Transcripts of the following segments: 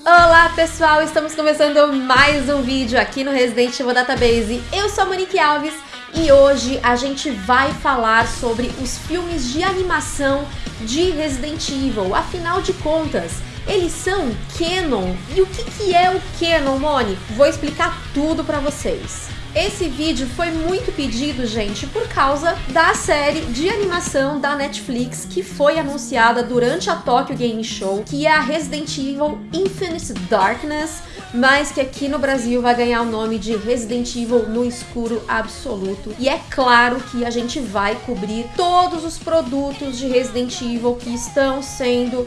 Olá pessoal, estamos começando mais um vídeo aqui no Resident Evil Database. Eu sou a Monique Alves e hoje a gente vai falar sobre os filmes de animação de Resident Evil. Afinal de contas, eles são canon. E o que, que é o canon, Moni? Vou explicar tudo pra vocês. Esse vídeo foi muito pedido, gente, por causa da série de animação da Netflix que foi anunciada durante a Tokyo Game Show, que é a Resident Evil Infinite Darkness, mas que aqui no Brasil vai ganhar o nome de Resident Evil no escuro absoluto. E é claro que a gente vai cobrir todos os produtos de Resident Evil que estão sendo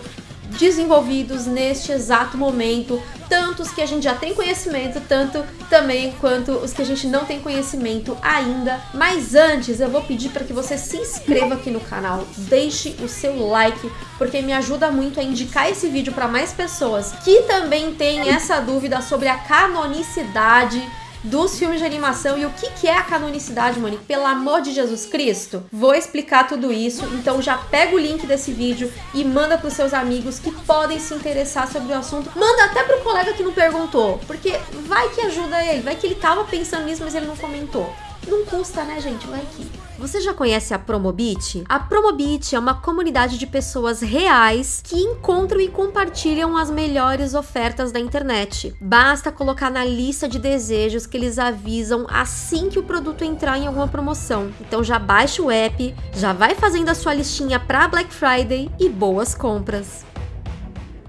desenvolvidos neste exato momento, tanto os que a gente já tem conhecimento, tanto também quanto os que a gente não tem conhecimento ainda. Mas antes, eu vou pedir para que você se inscreva aqui no canal, deixe o seu like, porque me ajuda muito a indicar esse vídeo para mais pessoas que também têm essa dúvida sobre a canonicidade dos filmes de animação e o que, que é a canonicidade, Monique, pelo amor de Jesus Cristo. Vou explicar tudo isso, então já pega o link desse vídeo e manda para os seus amigos que podem se interessar sobre o assunto. Manda até pro colega que não perguntou, porque vai que ajuda ele, vai que ele tava pensando nisso, mas ele não comentou. Não custa, né, gente? Vai que. Você já conhece a Promobit? A Promobit é uma comunidade de pessoas reais que encontram e compartilham as melhores ofertas da internet. Basta colocar na lista de desejos que eles avisam assim que o produto entrar em alguma promoção. Então já baixa o app, já vai fazendo a sua listinha para Black Friday e boas compras.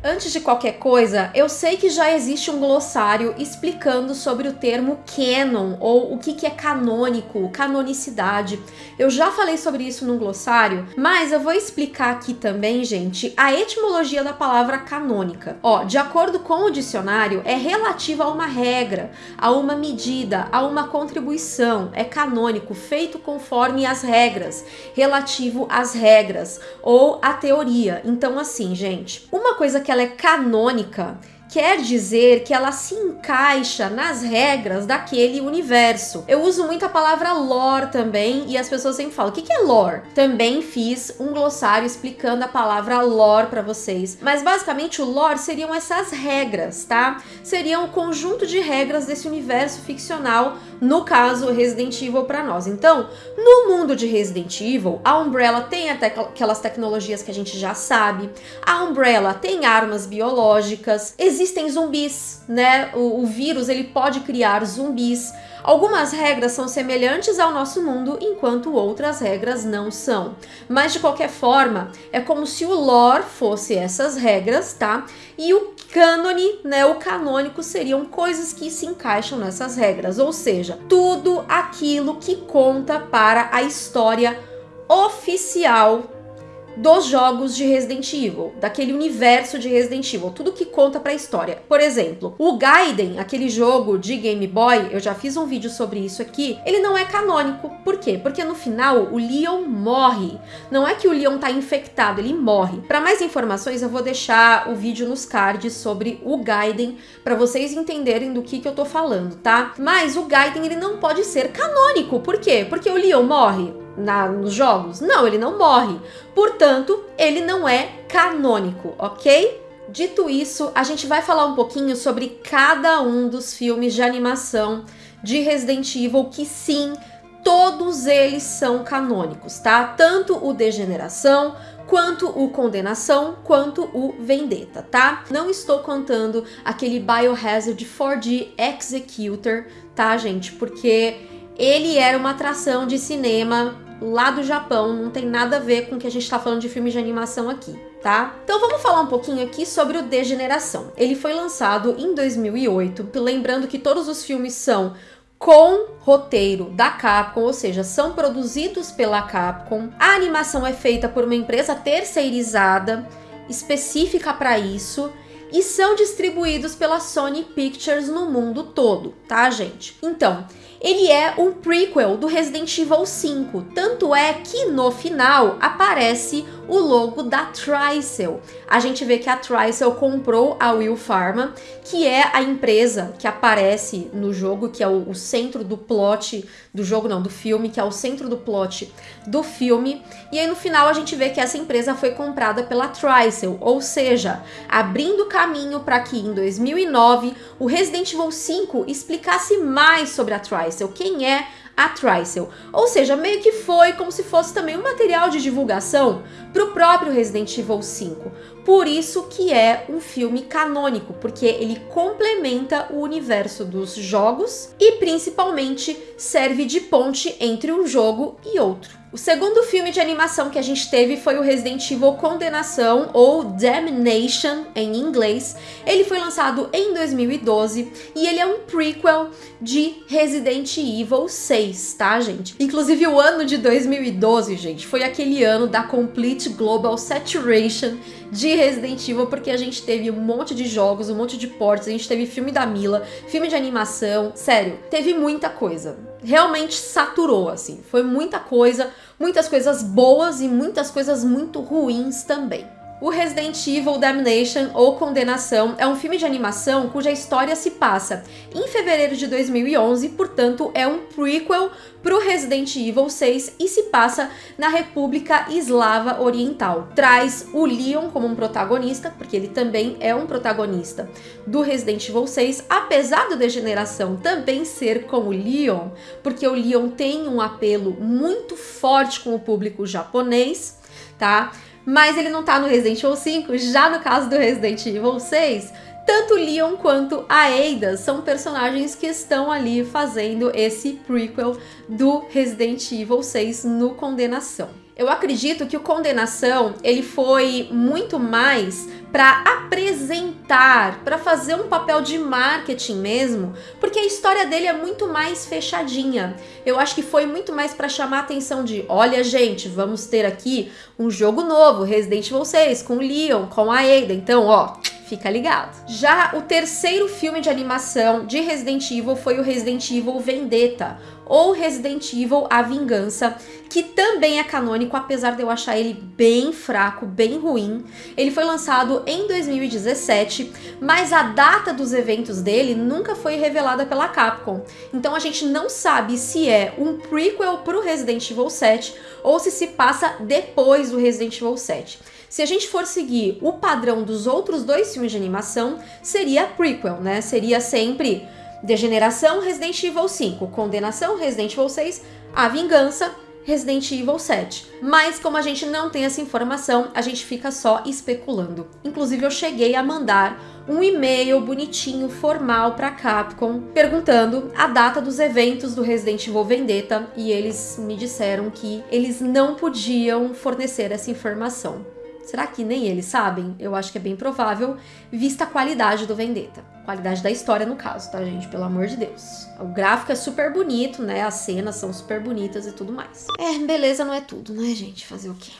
Antes de qualquer coisa, eu sei que já existe um glossário explicando sobre o termo canon, ou o que, que é canônico, canonicidade. Eu já falei sobre isso no glossário, mas eu vou explicar aqui também, gente, a etimologia da palavra canônica. Ó, de acordo com o dicionário, é relativa a uma regra, a uma medida, a uma contribuição. É canônico, feito conforme as regras, relativo às regras, ou à teoria. Então, assim, gente, uma coisa que ela é canônica, quer dizer que ela se encaixa nas regras daquele universo. Eu uso muito a palavra lore também e as pessoas sempre falam: o que é lore? Também fiz um glossário explicando a palavra lore para vocês. Mas basicamente o lore seriam essas regras, tá? Seriam o conjunto de regras desse universo ficcional, no caso Resident Evil para nós. Então, no mundo de Resident Evil, a Umbrella tem até aquelas tecnologias que a gente já sabe. A Umbrella tem armas biológicas existem zumbis, né? O, o, vírus ele pode criar zumbis. Algumas regras são semelhantes ao nosso mundo, enquanto outras regras não são. Mas de qualquer forma, é como se o lore fosse essas regras, tá? E o cânone, né, o canônico seriam coisas que se encaixam nessas regras, ou seja, tudo aquilo que conta para a história oficial dos jogos de Resident Evil, daquele universo de Resident Evil, tudo que conta para a história. Por exemplo, o Gaiden, aquele jogo de Game Boy, eu já fiz um vídeo sobre isso aqui, ele não é canônico. Por quê? Porque no final o Leon morre. Não é que o Leon tá infectado, ele morre. Para mais informações, eu vou deixar o vídeo nos cards sobre o Gaiden para vocês entenderem do que que eu tô falando, tá? Mas o Gaiden ele não pode ser canônico. Por quê? Porque o Leon morre na, nos jogos? Não, ele não morre. Portanto, ele não é canônico, ok? Dito isso, a gente vai falar um pouquinho sobre cada um dos filmes de animação de Resident Evil que sim, todos eles são canônicos, tá? Tanto o Degeneração, quanto o Condenação, quanto o Vendetta, tá? Não estou contando aquele Biohazard 4D Executor, tá, gente? Porque ele era uma atração de cinema lá do Japão, não tem nada a ver com o que a gente está falando de filmes de animação aqui, tá? Então vamos falar um pouquinho aqui sobre o Degeneração. Ele foi lançado em 2008, lembrando que todos os filmes são com roteiro da Capcom, ou seja, são produzidos pela Capcom. A animação é feita por uma empresa terceirizada específica para isso e são distribuídos pela Sony Pictures no mundo todo, tá, gente? Então, ele é um prequel do Resident Evil 5, tanto é que no final aparece o logo da Tricel. A gente vê que a Tricel comprou a Will Pharma, que é a empresa que aparece no jogo, que é o, o, centro do plot do jogo, não, do filme, que é o centro do plot do filme. E aí no final a gente vê que essa empresa foi comprada pela Tricel, ou seja, abrindo caminho para que em 2009 o Resident Evil 5 explicasse mais sobre a Tricel, quem é a Tricel. Ou seja, meio que foi como se fosse também um material de divulgação para o próprio Resident Evil 5. Por isso que é um filme canônico, porque ele complementa o universo dos jogos e principalmente serve de ponte entre um jogo e outro. O segundo filme de animação que a gente teve foi o Resident Evil Condenação, ou Damnation em inglês. Ele foi lançado em 2012 e ele é um prequel de Resident Evil 6, tá, gente? Inclusive o ano de 2012, gente, foi aquele ano da Complete Global Saturation de Resident Evil, porque a gente teve um monte de jogos, um monte de ports, a gente teve filme da Mila, filme de animação, sério, teve muita coisa. Realmente saturou, assim, foi muita coisa, muitas coisas boas e muitas coisas muito ruins também. O Resident Evil Damnation ou Condenação é um filme de animação cuja história se passa em fevereiro de 2011, portanto é um prequel para o Resident Evil 6 e se passa na República Eslava Oriental. Traz o Leon como um protagonista, porque ele também é um protagonista do Resident Evil 6, apesar do Degeneração também ser com o Leon, porque o Leon tem um apelo muito forte com o público japonês, tá? Mas ele não tá no Resident Evil 5, já no caso do Resident Evil 6, tanto Leon quanto a Ada são personagens que estão ali fazendo esse prequel do Resident Evil 6 no Condenação. Eu acredito que o Condenação ele foi muito mais para apresentar, para fazer um papel de marketing mesmo, porque a história dele é muito mais fechadinha. Eu acho que foi muito mais para chamar a atenção de, olha gente, vamos ter aqui um jogo novo, Resident Evil 6, com o Leon, com a Ada, então ó, fica ligado. Já o terceiro filme de animação de Resident Evil foi o Resident Evil Vendetta, ou Resident Evil A Vingança, que também é canônico, apesar de eu achar ele bem fraco, bem ruim. Ele foi lançado em 2017, mas a data dos eventos dele nunca foi revelada pela Capcom. Então a gente não sabe se é um prequel para o Resident Evil 7 ou se se passa depois do Resident Evil 7. Se a gente for seguir o padrão dos outros dois filmes de animação, seria prequel, né? Seria sempre Degeneração, Resident Evil 5. Condenação, Resident Evil 6. A Vingança, Resident Evil 7. Mas como a gente não tem essa informação, a gente fica só especulando. Inclusive eu cheguei a mandar um e-mail bonitinho, formal para Capcom, perguntando a data dos eventos do Resident Evil Vendetta e eles me disseram que eles não podiam fornecer essa informação. Será que nem eles sabem? Eu acho que é bem provável, vista a qualidade do Vendetta. Qualidade da história, no caso, tá, gente? Pelo amor de Deus. O gráfico é super bonito, né? As cenas são super bonitas e tudo mais. É, beleza não é tudo, né, gente? Fazer o quê?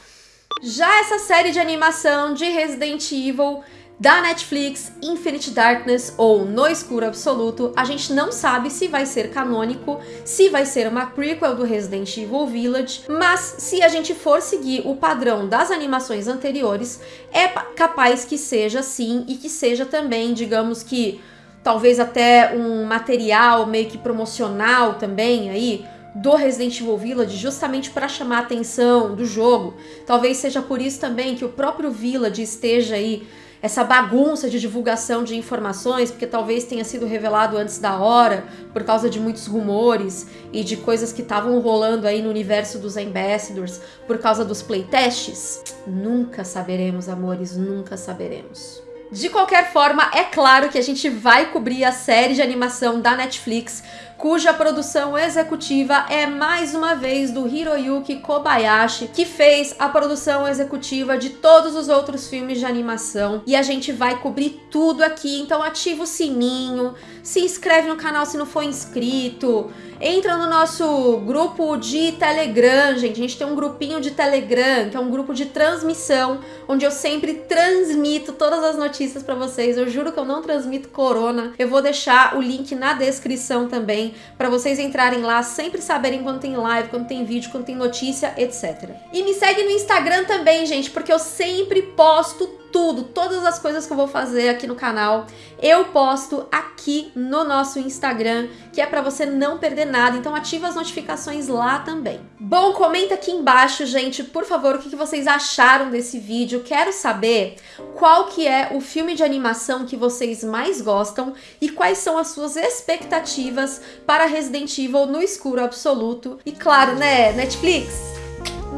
Já essa série de animação de Resident Evil da Netflix, Infinite Darkness ou No Escuro Absoluto, a gente não sabe se vai ser canônico, se vai ser uma prequel do Resident Evil Village, mas se a gente for seguir o padrão das animações anteriores, é capaz que seja sim e que seja também, digamos que, talvez até um material meio que promocional também aí, do Resident Evil Village justamente para chamar a atenção do jogo. Talvez seja por isso também que o próprio Village esteja aí essa bagunça de divulgação de informações, porque talvez tenha sido revelado antes da hora, por causa de muitos rumores e de coisas que estavam rolando aí no universo dos Ambassadors, por causa dos playtests? Nunca saberemos, amores, nunca saberemos. De qualquer forma, é claro que a gente vai cobrir a série de animação da Netflix cuja produção executiva é mais uma vez do Hiroyuki Kobayashi, que fez a produção executiva de todos os outros filmes de animação. E a gente vai cobrir tudo aqui, então ativa o sininho, se inscreve no canal se não for inscrito, entra no nosso grupo de Telegram, gente. A gente tem um grupinho de Telegram, que é um grupo de transmissão, onde eu sempre transmito todas as notícias para vocês. Eu juro que eu não transmito corona. Eu vou deixar o link na descrição também também, para vocês entrarem lá, sempre saberem quando tem live, quando tem vídeo, quando tem notícia, etc. E me segue no Instagram também, gente, porque eu sempre posto tudo, todas as coisas que eu vou fazer aqui no canal, eu posto aqui no nosso Instagram, que é para você não perder nada, então ativa as notificações lá também. Bom, comenta aqui embaixo, gente, por favor, o que vocês acharam desse vídeo, quero saber qual que é o filme de animação que vocês mais gostam e quais são as suas expectativas para Resident Evil no escuro absoluto. E claro, né, Netflix,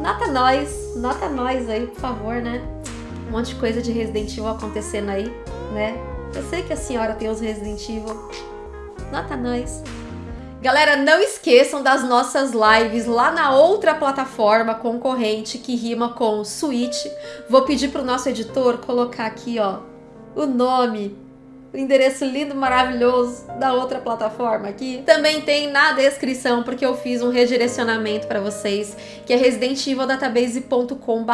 nota nós, nota nós aí, por favor, né? Um monte de coisa de Resident Evil acontecendo aí, né? Eu sei que a senhora tem os Resident Evil. Nota nós. Galera, não esqueçam das nossas lives lá na outra plataforma concorrente que rima com Switch. Vou pedir pro nosso editor colocar aqui, ó, o nome o endereço lindo, maravilhoso da outra plataforma aqui. Também tem na descrição, porque eu fiz um redirecionamento para vocês, que é residentevildatabase.com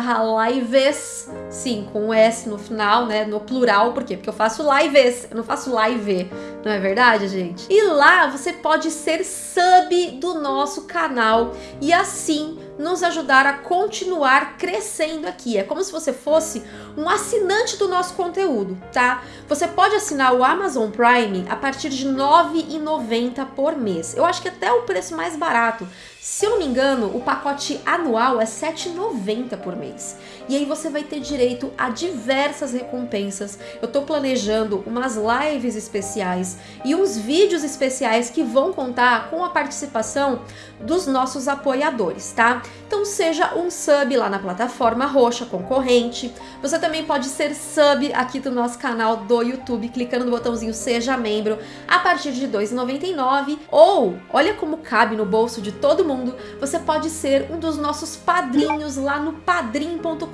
lives, sim, com um S no final, né, no plural, por quê? Porque eu faço lives, eu não faço live, não é verdade, gente? E lá você pode ser sub do nosso canal e assim nos ajudar a continuar crescendo aqui. É como se você fosse um assinante do nosso conteúdo, tá? Você pode assinar o Amazon Prime a partir de R$ 9,90 por mês. Eu acho que até o preço mais barato. Se eu não me engano, o pacote anual é R$ 7,90 por mês. E aí você vai ter direito a diversas recompensas. Eu tô planejando umas lives especiais e uns vídeos especiais que vão contar com a participação dos nossos apoiadores, tá? Então seja um sub lá na plataforma roxa concorrente. Você também pode ser sub aqui do nosso canal do YouTube, clicando no botãozinho seja membro a partir de R$ 2,99 ou olha como cabe no bolso de todo mundo você pode ser um dos nossos padrinhos lá no padrim.com.br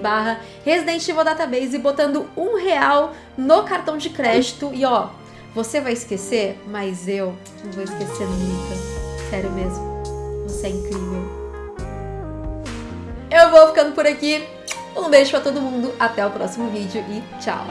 barra Resident Evil Database botando um real no cartão de crédito e ó, você vai esquecer, mas eu não vou esquecer nunca. Sério mesmo, você é incrível. Eu vou ficando por aqui. Um beijo pra todo mundo, até o próximo vídeo e tchau!